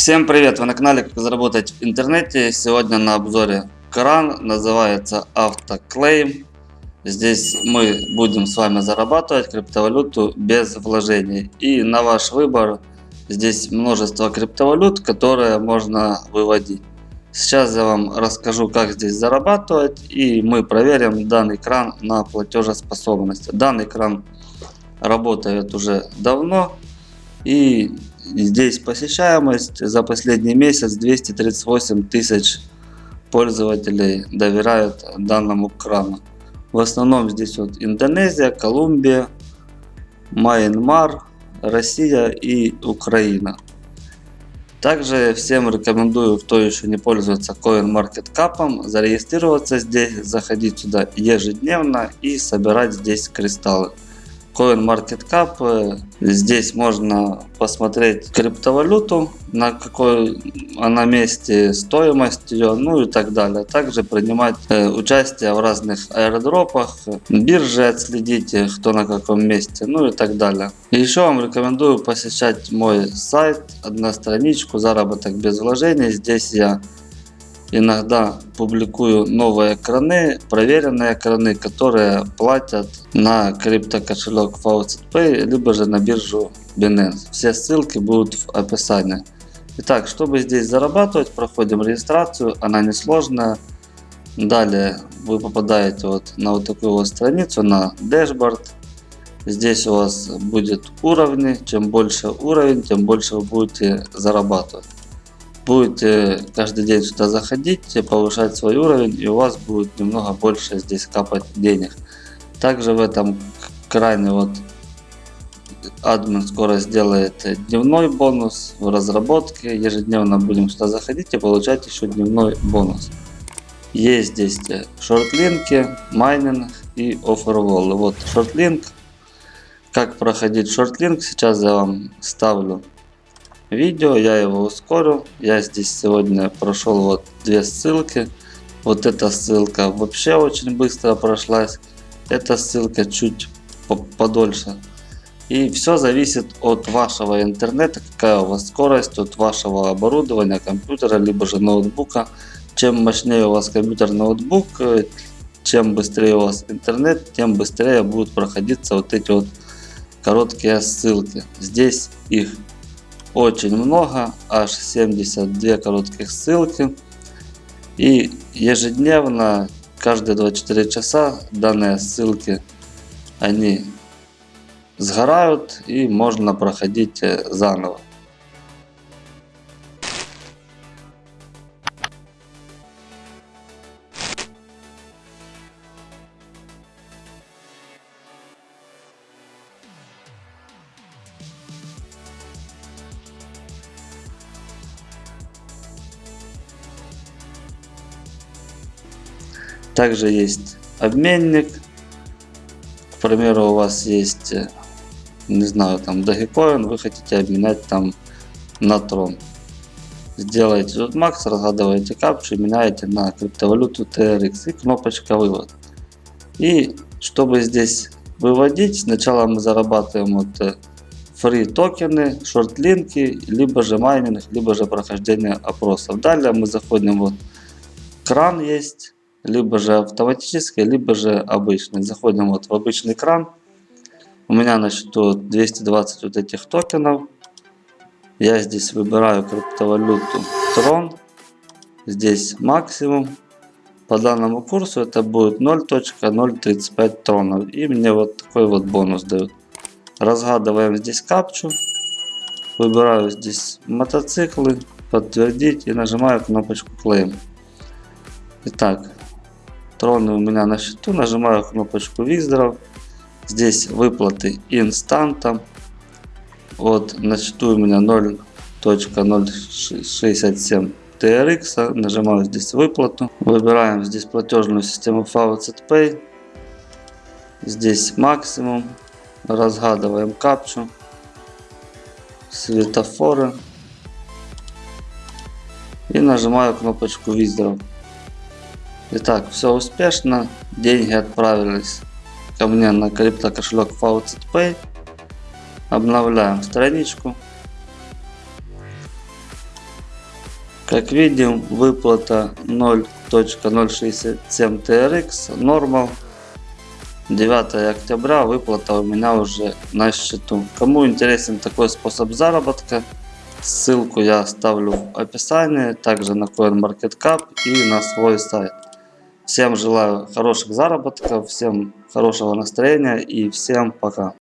Всем привет! Вы на канале Как заработать в интернете. Сегодня на обзоре кран. Называется AutoClaim. Здесь мы будем с вами зарабатывать криптовалюту без вложений. И на ваш выбор здесь множество криптовалют, которые можно выводить. Сейчас я вам расскажу, как здесь зарабатывать. И мы проверим данный кран на платежеспособность. Данный кран работает уже давно. И Здесь посещаемость за последний месяц 238 тысяч пользователей доверяют данному крану. В основном здесь вот Индонезия, Колумбия, Майнмар, Россия и Украина. Также всем рекомендую, кто еще не пользуется CoinMarketCap, зарегистрироваться здесь, заходить сюда ежедневно и собирать здесь кристаллы. CoinMarketCap. Э, здесь можно посмотреть криптовалюту, на какой она месте, стоимость ее, ну и так далее. Также принимать э, участие в разных аэродропах, биржи отследить, кто на каком месте, ну и так далее. Еще вам рекомендую посещать мой сайт, одностраничку «Заработок без вложений». Здесь я иногда публикую новые краны, проверенные краны, которые платят на криптокошелек Faucet Pay, либо же на биржу Binance. Все ссылки будут в описании. Итак, чтобы здесь зарабатывать, проходим регистрацию, она несложная. Далее вы попадаете вот на вот такую вот страницу, на дашборд. Здесь у вас будет уровни, чем больше уровень, тем больше вы будете зарабатывать будете каждый день сюда заходить, повышать свой уровень, и у вас будет немного больше здесь капать денег. Также в этом крайне вот админ скоро сделает дневной бонус в разработке. Ежедневно будем сюда заходить и получать еще дневной бонус. Есть здесь шортлинки, майнинг и оферволы. Вот шортлинк. Как проходить шортлинк, сейчас я вам ставлю видео, я его ускорю. Я здесь сегодня прошел вот две ссылки. Вот эта ссылка вообще очень быстро прошлась. Эта ссылка чуть подольше. И все зависит от вашего интернета, какая у вас скорость, от вашего оборудования, компьютера, либо же ноутбука. Чем мощнее у вас компьютер, ноутбук, чем быстрее у вас интернет, тем быстрее будут проходиться вот эти вот короткие ссылки. Здесь их очень много, аж 72 коротких ссылки. И ежедневно, каждые 24 часа данные ссылки, они сгорают и можно проходить э, заново. Также есть обменник. К примеру, у вас есть, э, не знаю, там Dogecoin, вы хотите обменять там на Tron. Сделаете тут макс, разгадываете капчу, меняете на криптовалюту TRX и кнопочка вывод. И чтобы здесь выводить, сначала мы зарабатываем вот free э, токены, шортлинки, либо же майнинг, либо же прохождение опросов. Далее мы заходим вот кран есть либо же автоматический, либо же обычный. Заходим вот в обычный кран. У меня на счету 220 вот этих токенов. Я здесь выбираю криптовалюту Tron. Здесь максимум. По данному курсу это будет 0.035 тронов. И мне вот такой вот бонус дают. Разгадываем здесь капчу. Выбираю здесь мотоциклы. Подтвердить и нажимаю кнопочку Claim. Итак, Троны у меня на счету. Нажимаю кнопочку Withdraw. Здесь выплаты инстантом. Вот на счету у меня 0.067 TRX. Нажимаю здесь выплату. Выбираем здесь платежную систему Faucet Pay. Здесь максимум. Разгадываем капчу. Светофоры. И нажимаю кнопочку Withdraw. Итак, все успешно. Деньги отправились ко мне на крипто кошелек Faucet Pay. Обновляем страничку. Как видим, выплата 0.067 TRX, нормал. 9 октября выплата у меня уже на счету. Кому интересен такой способ заработка, ссылку я оставлю в описании, также на CoinMarketCap и на свой сайт. Всем желаю хороших заработков, всем хорошего настроения и всем пока.